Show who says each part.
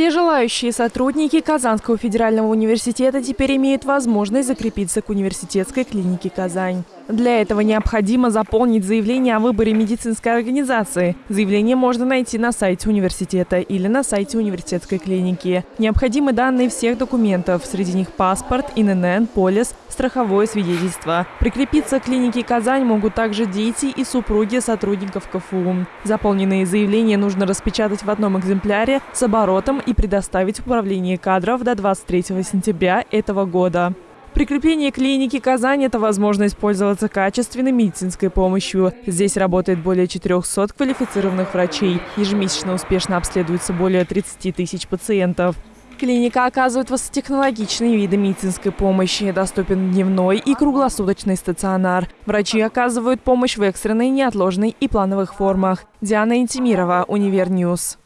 Speaker 1: Все желающие сотрудники Казанского федерального университета теперь имеют возможность закрепиться к университетской клинике «Казань». Для этого необходимо заполнить заявление о выборе медицинской организации. Заявление можно найти на сайте университета или на сайте университетской клиники. Необходимы данные всех документов, среди них паспорт, ИНН, полис, страховое свидетельство. Прикрепиться к клинике «Казань» могут также дети и супруги сотрудников КФУ. Заполненные заявления нужно распечатать в одном экземпляре с оборотом и предоставить в управление кадров до 23 сентября этого года. Прикрепление клиники «Казань» – это возможность пользоваться качественной медицинской помощью. Здесь работает более 400 квалифицированных врачей. Ежемесячно успешно обследуется более 30 тысяч пациентов. Клиника оказывает высокотехнологичные виды медицинской помощи. Доступен дневной и круглосуточный стационар. Врачи оказывают помощь в экстренной, неотложной и плановых формах. Диана Интимирова, Универ News.